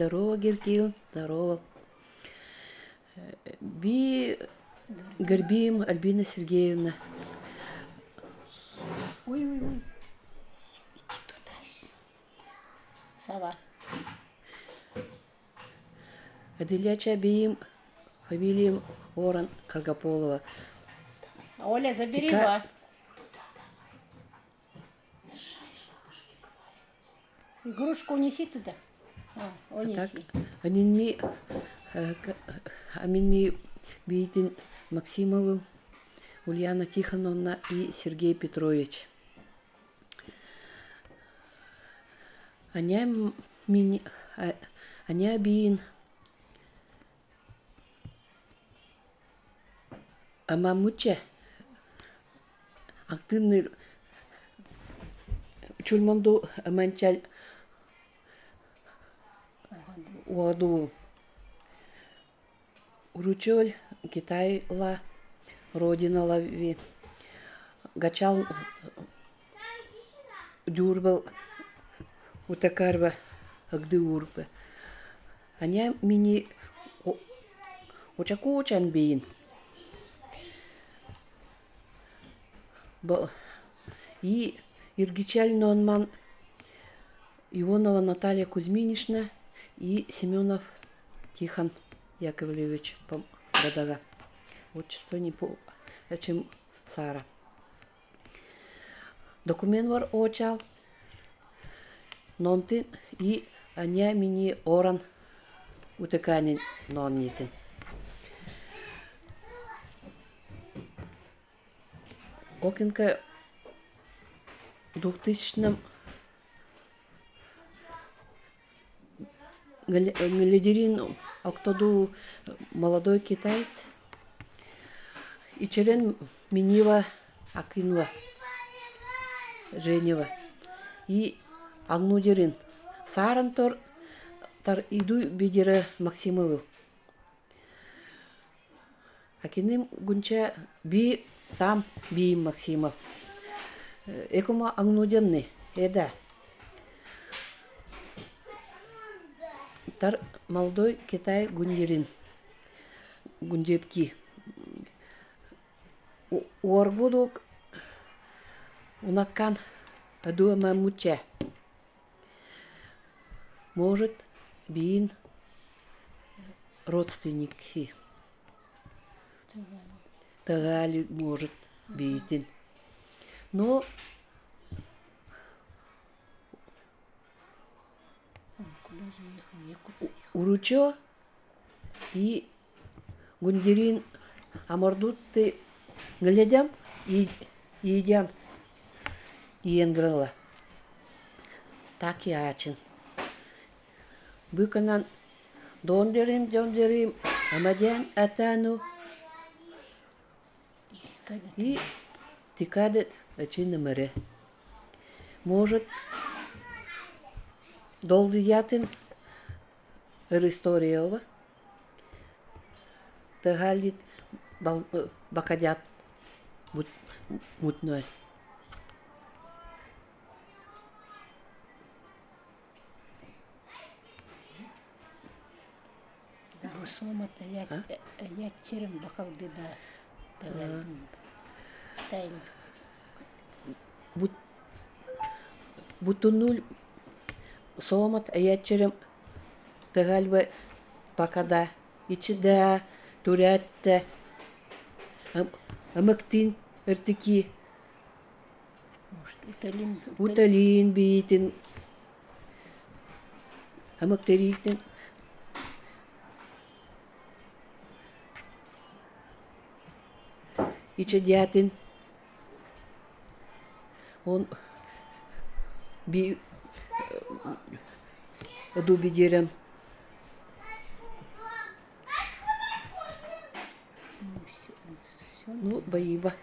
Здорово, Геркиев, здорово. Би Горбием Альбина Сергеевна. Ой, ой, ой. Иди туда. Сова. Аделяча Биим фамилием Оран Каргополова. Оля, забери Ика- его. Игрушку унеси туда. А, Так, анинми э, к- аминми Биитин Максимову, Ульяна Тихоновна и Сергей Петрович. Аня мини, а- Аня Биин Амамуче. Активный чульманду манчаль уаду уручоль Китай ла родина лави гачал дюрбал утакарба агды урбе аня мини очакучан бин Ба- И Иргичаль Нонман, Ионова Наталья Кузьминишна и Семенов Тихон Яковлевич по Радага. Отчество не по... чем Сара. Документ вар очал. Нонтин и аня мини оран утеканин ноннитин. Окинка в 2000 Галидерин Октоду молодой китаец. И черен Минива Акинва Женева. И Агнудерин. Саран тор тар иду бидере Максимову. Акиним гунча би сам би Максимов. Э, Экома Агнуденный. Эда. Тар молодой Китай Гундерин. Гундепки. Уорбудук унаткан адуама муча. Может, бин родственники. Тагали может битин. Но Уручо и Гундерин Амардутты глядям и едям иенграла. Так и ачин. Быканан дондерим, дондерим, амадян атану и тикадет ачин намаре. Может, долды ятын ырысториева тыгалит бакадят мутнуэр сомата ятчерим бакалдыда тайл бутунуль сомат ятчерим бахал беда. Давай. Тайн. Бут бутунуль соомат аячерем тагальба бакада ичида турятта ам- амактин эртики Может, уталин. уталин биитин амактериитин ичедятин он би ду бидерем спасибо, Ива.